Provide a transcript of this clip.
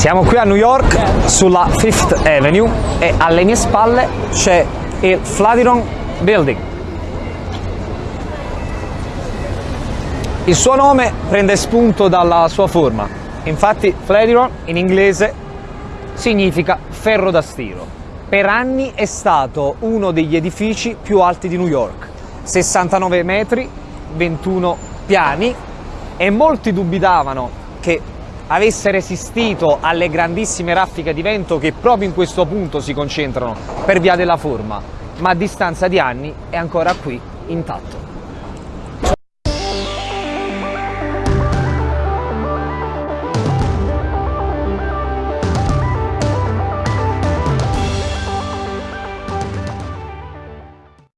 Siamo qui a New York sulla Fifth Avenue e alle mie spalle c'è il Flatiron Building. Il suo nome prende spunto dalla sua forma, infatti Flatiron in inglese significa ferro da stiro. Per anni è stato uno degli edifici più alti di New York, 69 metri, 21 piani e molti dubitavano che avesse resistito alle grandissime raffiche di vento che proprio in questo punto si concentrano per via della forma, ma a distanza di anni è ancora qui intatto.